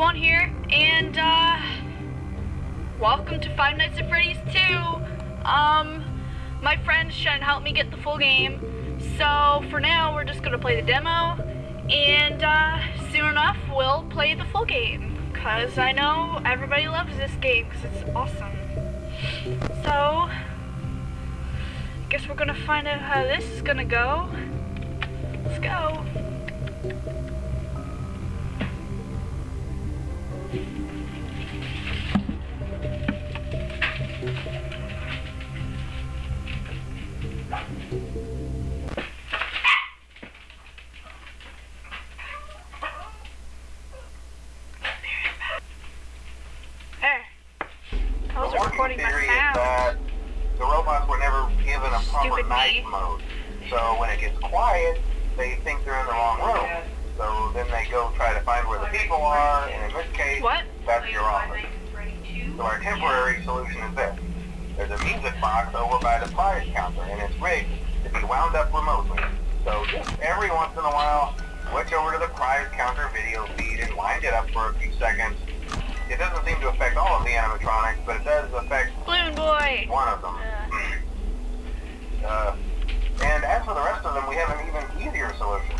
One here, and uh, welcome to Five Nights at Freddy's 2. Um, my friend's trying to help me get the full game, so for now we're just gonna play the demo, and uh, soon enough we'll play the full game, cause I know everybody loves this game, cause it's awesome. So, I guess we're gonna find out how this is gonna go. Let's go. I was the working my theory is that the robots were never given a proper Stupid night me. mode. So when it gets quiet, they think they're in the wrong room. So then they go try to find where the people are, and in this case, What? that's your office. So our temporary solution is this. There's a music box over by the prize counter, and it's rigged to be wound up remotely. So just every once in a while, switch over to the prize counter video feed and wind it up for a few seconds. It doesn't seem to affect all of the animatronics, but it does affect Balloon Boy! one of them. Uh, and as for the rest of them, we have an even easier solution.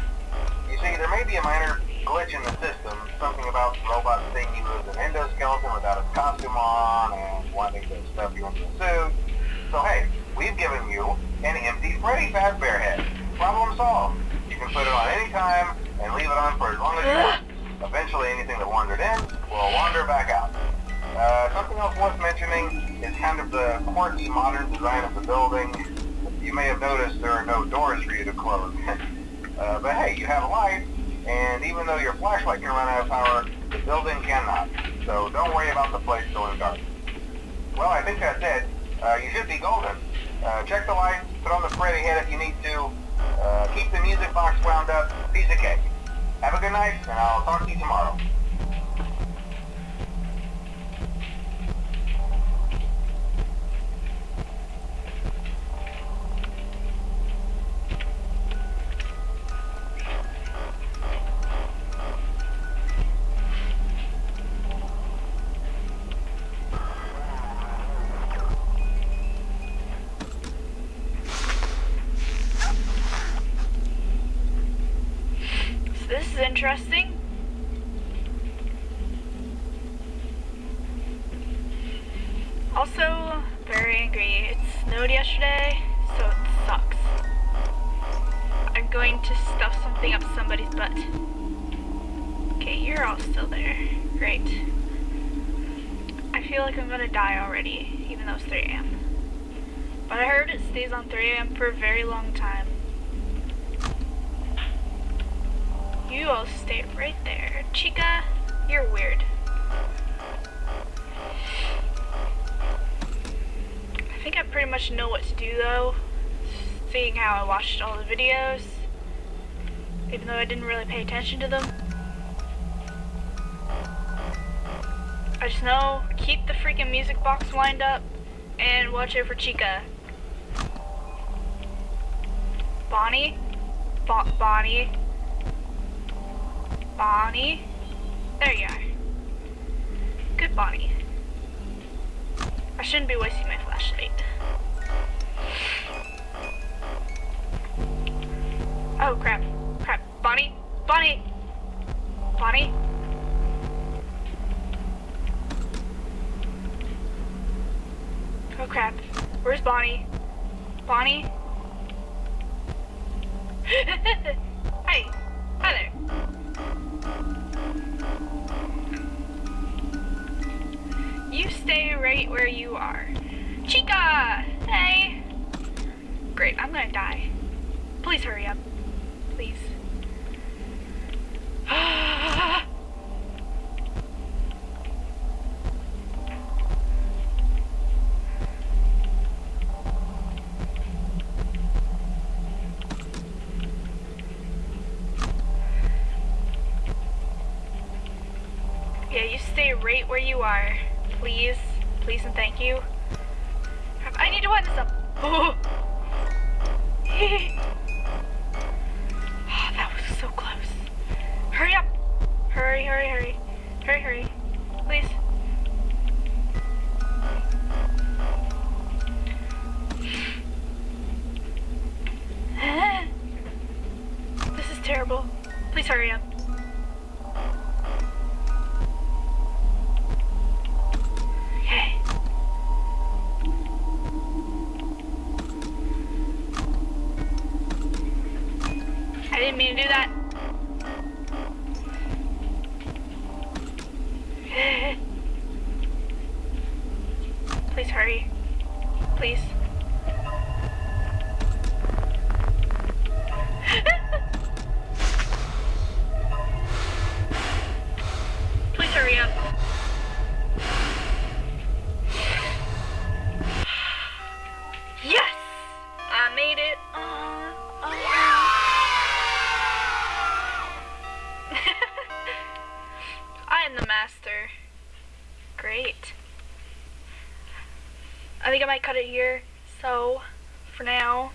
You see, there may be a minor glitch in the system, something about the robot thinking he was an endoskeleton without his costume on and wanting to stuff you into a suit. So hey, we've given you an empty Freddy Fazbear head. Problem solved. You can put it on any time and leave it on for as long as you want. Eventually anything that wandered in will wander back out. Uh, something else worth mentioning is kind of the quirky modern design of the building. You may have noticed there are no doors for you to close. uh, but hey, you have a light, and even though your flashlight can run out of power, the building cannot. So don't worry about the place going dark. Well, I think that's it. Uh, you should be golden. Uh, check the lights, put on the Freddy head if you need to. Uh, keep the music box wound up. Piece of cake. Good night, and I'll talk to you tomorrow. Interesting. Also, very angry. It snowed yesterday, so it sucks. I'm going to stuff something up somebody's butt. Okay, you're all still there. Great. I feel like I'm gonna die already, even though it's 3 a.m. But I heard it stays on 3 a.m. for a very long time. You all stay right there. Chica, you're weird. I think I pretty much know what to do though, seeing how I watched all the videos, even though I didn't really pay attention to them. I just know, keep the freaking music box wind up, and watch out for Chica. Bonnie? Bo Bonnie? Bonnie. There you are. Good Bonnie. I shouldn't be wasting my flashlight. Oh crap. Crap. Bonnie? Bonnie! Bonnie? Oh crap. Where's Bonnie? Bonnie? stay right where you are. Chica! Hey! Great, I'm gonna die. Please hurry up. Please. yeah, you stay right where you are. Please. Please and thank you. I need to wind this up. Oh. Oh, that was so close. Hurry up! Hurry, hurry, hurry. Hurry, hurry. Please. this is terrible. Please hurry up. To do that. Think I might cut it here. So, for now,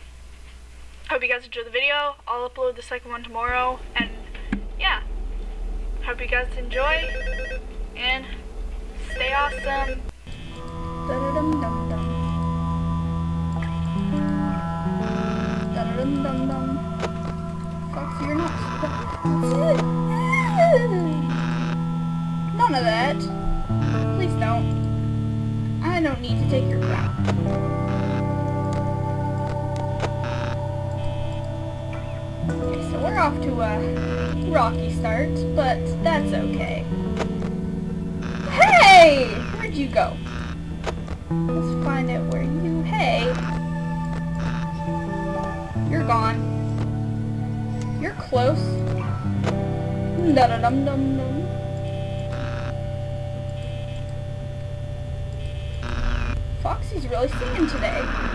hope you guys enjoyed the video. I'll upload the second one tomorrow. And, yeah. Hope you guys enjoy. And, stay awesome. You're not None of that. Please don't. Don't need to take your crown. Okay, so we're off to a rocky start, but that's okay. Hey! Where'd you go? Let's find out where you... Hey! You're gone. You're close. Da-da-dum-dum-dum. Foxy's really singing today.